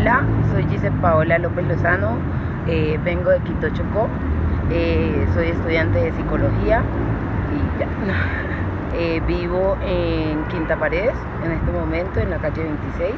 Hola, soy Giselle Paola López Lozano, eh, vengo de Quito Chocó, eh, soy estudiante de psicología y ya. Eh, vivo en Quinta Paredes en este momento, en la calle 26.